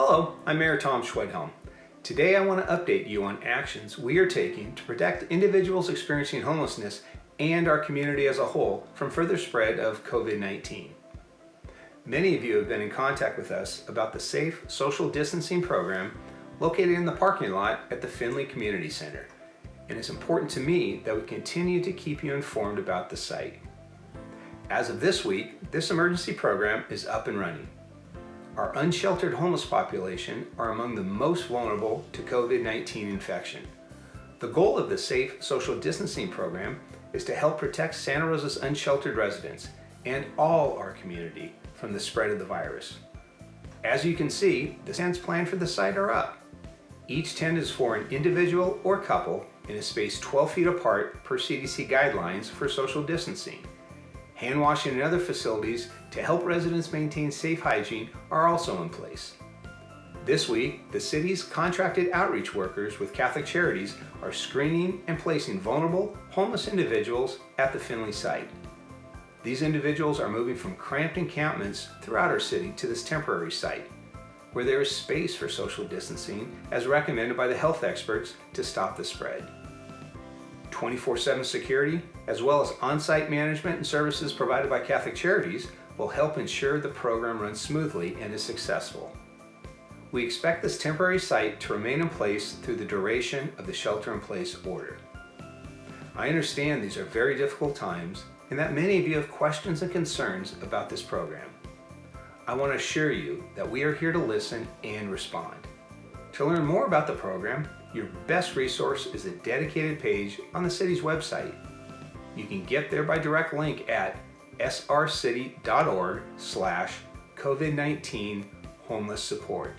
I'm Mayor Tom Schwedhelm. Today I want to update you on actions we are taking to protect individuals experiencing homelessness and our community as a whole from further spread of COVID-19. Many of you have been in contact with us about the Safe Social Distancing Program located in the parking lot at the Finley Community Center. And it's important to me that we continue to keep you informed about the site. As of this week, this emergency program is up and running. Our unsheltered homeless population are among the most vulnerable to COVID-19 infection. The goal of the Safe Social Distancing Program is to help protect Santa Rosa's unsheltered residents and all our community from the spread of the virus. As you can see, the tents planned for the site are up. Each tent is for an individual or couple in a space 12 feet apart per CDC guidelines for social distancing. Hand washing and other facilities to help residents maintain safe hygiene are also in place. This week, the city's contracted outreach workers with Catholic Charities are screening and placing vulnerable, homeless individuals at the Finley site. These individuals are moving from cramped encampments throughout our city to this temporary site, where there is space for social distancing as recommended by the health experts to stop the spread. 24-7 security, as well as on-site management and services provided by Catholic Charities will help ensure the program runs smoothly and is successful. We expect this temporary site to remain in place through the duration of the shelter-in-place order. I understand these are very difficult times and that many of you have questions and concerns about this program. I want to assure you that we are here to listen and respond. To learn more about the program, your best resource is a dedicated page on the city's website. You can get there by direct link at srcity.org slash COVID-19 homeless support.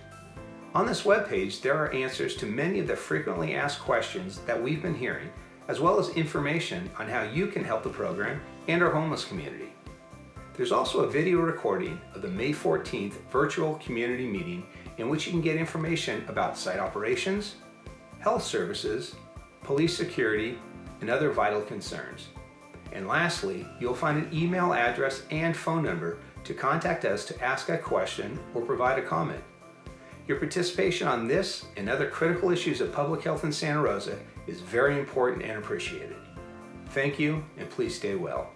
On this webpage, there are answers to many of the frequently asked questions that we've been hearing, as well as information on how you can help the program and our homeless community. There's also a video recording of the May 14th virtual community meeting in which you can get information about site operations, health services, police security, and other vital concerns. And lastly, you'll find an email address and phone number to contact us to ask a question or provide a comment. Your participation on this and other critical issues of public health in Santa Rosa is very important and appreciated. Thank you, and please stay well.